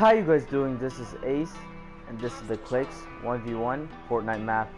How you guys doing? This is Ace, and this is the Clix 1v1 Fortnite map.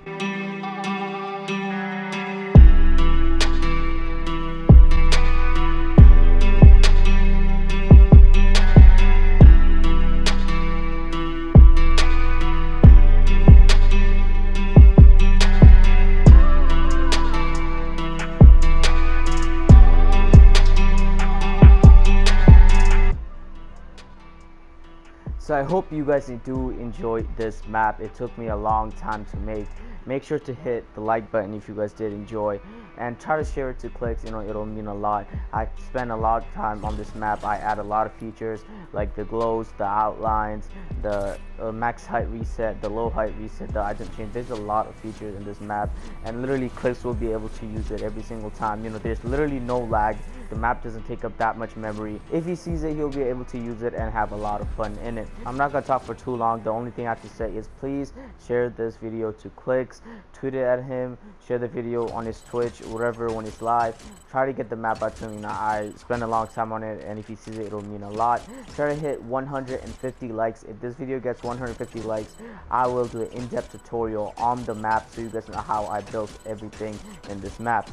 So I hope you guys do enjoy this map. It took me a long time to make. Make sure to hit the like button if you guys did enjoy and try to share it to Clix, you know, it'll mean a lot. I spend a lot of time on this map. I add a lot of features like the glows, the outlines, the uh, max height reset, the low height reset, the item change. There's a lot of features in this map and literally Clix will be able to use it every single time. You know, there's literally no lag the map doesn't take up that much memory. If he sees it, he'll be able to use it and have a lot of fun in it. I'm not gonna talk for too long. The only thing I have to say is please share this video to Clix, tweet it at him, share the video on his Twitch, whatever when it's live. Try to get the map out to him. Now, I spend a long time on it, and if he sees it, it'll mean a lot. Try to hit 150 likes. If this video gets 150 likes, I will do an in-depth tutorial on the map so you guys know how I built everything in this map.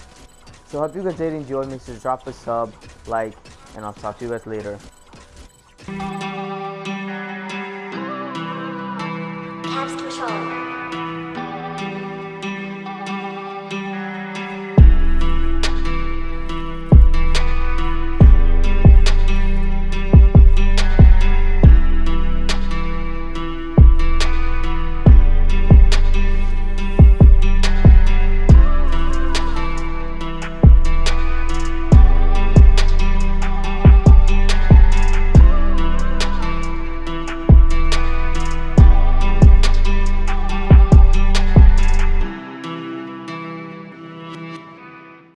So hope you guys did enjoy. Make sure to drop a sub, like, and I'll talk to you guys later. Caps control.